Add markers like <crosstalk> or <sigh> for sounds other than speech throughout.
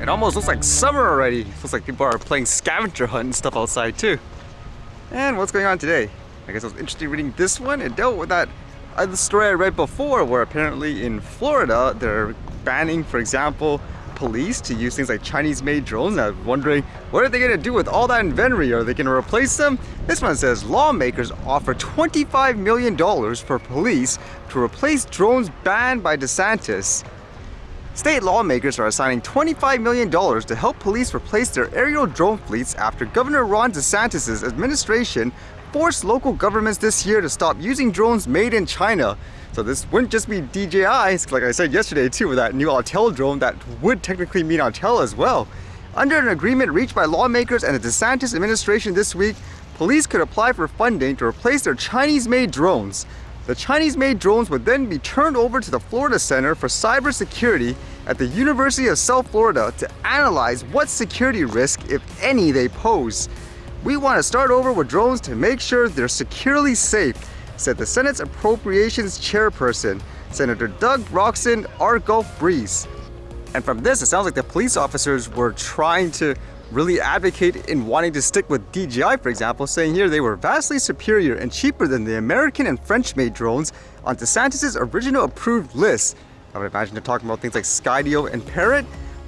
It almost looks like summer already. Looks like people are playing scavenger hunt and stuff outside too. And what's going on today? I guess I was interested reading this one. It dealt with that other story I read before where apparently in Florida they're banning, for example, police to use things like Chinese-made drones. I'm wondering, what are they going to do with all that inventory? Are they going to replace them? This one says lawmakers offer $25 million for police to replace drones banned by DeSantis. State lawmakers are assigning $25 million to help police replace their aerial drone fleets after Governor Ron DeSantis' administration forced local governments this year to stop using drones made in China. So this wouldn't just be DJI, like I said yesterday too, with that new Autel drone that would technically mean Autel as well. Under an agreement reached by lawmakers and the DeSantis administration this week, police could apply for funding to replace their Chinese-made drones. The Chinese-made drones would then be turned over to the Florida Center for Cybersecurity at the University of South Florida to analyze what security risk, if any, they pose. We want to start over with drones to make sure they're securely safe, said the Senate's Appropriations Chairperson, Senator Doug Broxson R-Gulf Breeze. And from this, it sounds like the police officers were trying to really advocate in wanting to stick with DJI, for example, saying here they were vastly superior and cheaper than the American and French-made drones on DeSantis' original approved list. I would imagine they're talking about things like Skydio and Parrot.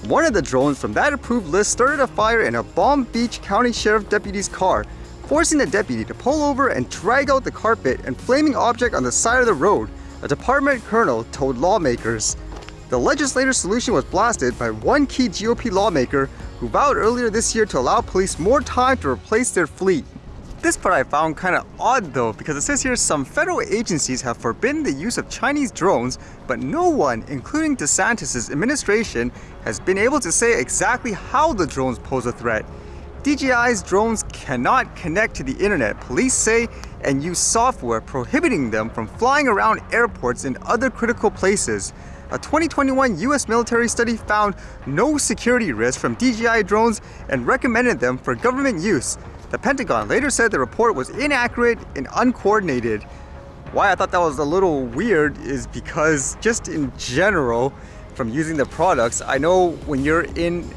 One of the drones from that approved list started a fire in a Palm Beach County Sheriff deputy's car, forcing the deputy to pull over and drag out the carpet and flaming object on the side of the road, a department colonel told lawmakers. The legislator's solution was blasted by one key GOP lawmaker who vowed earlier this year to allow police more time to replace their fleet. This part I found kind of odd though because it says here some federal agencies have forbidden the use of Chinese drones but no one, including DeSantis' administration, has been able to say exactly how the drones pose a threat. DJI's drones cannot connect to the internet, police say, and use software prohibiting them from flying around airports and other critical places. A 2021 US military study found no security risk from DJI drones and recommended them for government use. The Pentagon later said the report was inaccurate and uncoordinated. Why I thought that was a little weird is because just in general, from using the products, I know when you're in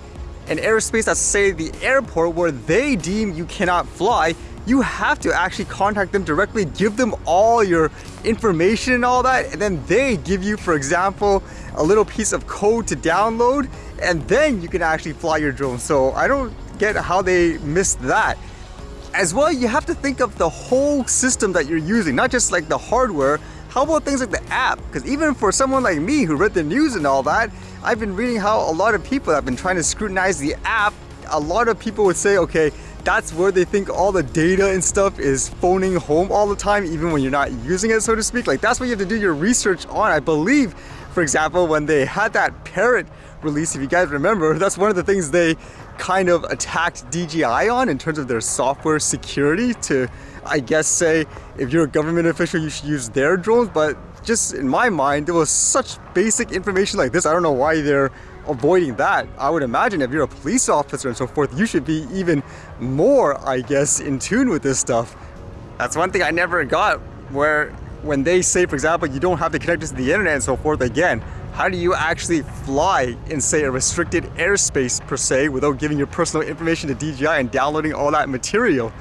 an airspace that's say the airport where they deem you cannot fly, you have to actually contact them directly, give them all your information and all that, and then they give you, for example, a little piece of code to download, and then you can actually fly your drone. So I don't get how they missed that. As well, you have to think of the whole system that you're using, not just like the hardware. How about things like the app? Because even for someone like me who read the news and all that, I've been reading how a lot of people have been trying to scrutinize the app. A lot of people would say, okay, that's where they think all the data and stuff is phoning home all the time, even when you're not using it, so to speak. Like that's what you have to do your research on. I believe, for example, when they had that Parrot release, if you guys remember, <laughs> that's one of the things they kind of attacked DJI on in terms of their software security to, I guess, say if you're a government official, you should use their drones. But just in my mind, there was such basic information like this. I don't know why they're avoiding that. I would imagine if you're a police officer and so forth, you should be even more, I guess, in tune with this stuff. That's one thing I never got where when they say, for example, you don't have to connect this to the internet and so forth again, how do you actually fly in say a restricted airspace per se without giving your personal information to DJI and downloading all that material?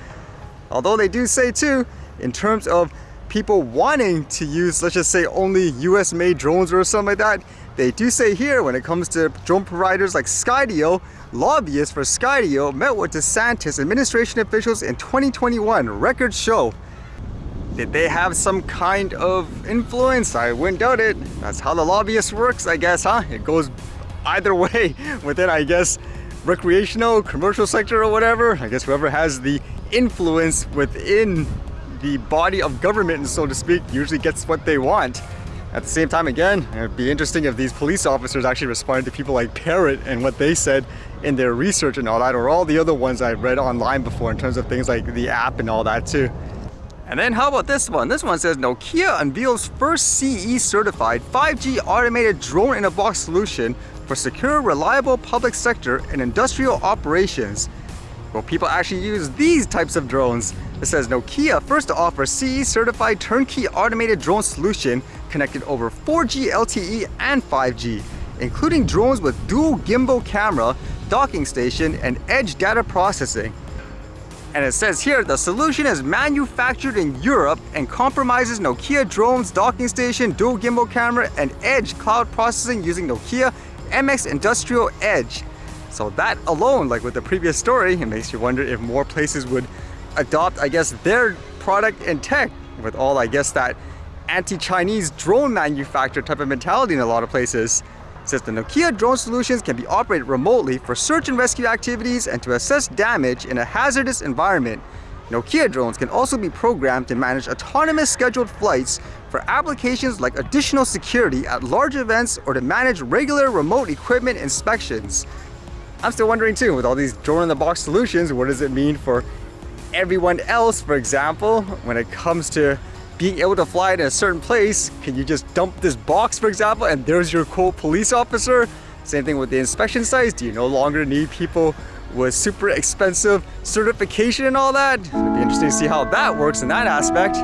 Although they do say too, in terms of people wanting to use, let's just say only US made drones or something like that, they do say here when it comes to drone providers like Skydio, lobbyists for Skydio met with DeSantis administration officials in 2021, records show. Did they have some kind of influence? I wouldn't doubt it. That's how the lobbyist works, I guess, huh? It goes either <laughs> way within, I guess, recreational, commercial sector or whatever. I guess whoever has the influence within the body of government, so to speak, usually gets what they want. At the same time, again, it'd be interesting if these police officers actually responded to people like Parrot and what they said in their research and all that, or all the other ones I've read online before in terms of things like the app and all that too. And then how about this one? This one says Nokia unveils first CE certified 5G automated drone in a box solution for secure, reliable public sector and industrial operations. Will people actually use these types of drones? It says Nokia first to offer CE certified turnkey automated drone solution connected over 4G LTE and 5G, including drones with dual gimbal camera, docking station, and edge data processing. And it says here the solution is manufactured in Europe and compromises Nokia drones, docking station, dual gimbal camera, and edge cloud processing using Nokia MX Industrial Edge. So that alone, like with the previous story, it makes you wonder if more places would adopt, I guess, their product and tech with all, I guess, that anti-Chinese drone manufacturer type of mentality in a lot of places. Says the Nokia drone solutions can be operated remotely for search and rescue activities and to assess damage in a hazardous environment. Nokia drones can also be programmed to manage autonomous scheduled flights for applications like additional security at large events or to manage regular remote equipment inspections. I'm still wondering too, with all these drone-in-the-box solutions, what does it mean for everyone else, for example, when it comes to being able to fly in a certain place, can you just dump this box, for example, and there's your cool police officer? Same thing with the inspection sites. Do you no longer need people with super expensive certification and all that? It'd be interesting to see how that works in that aspect.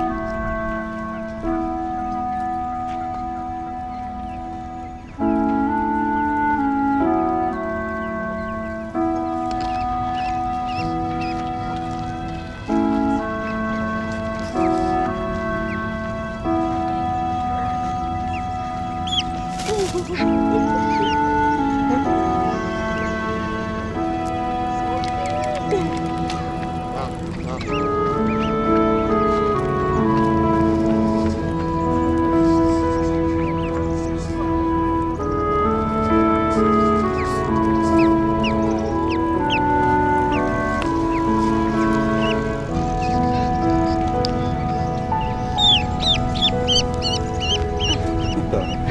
да.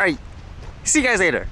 Alright, see you guys later.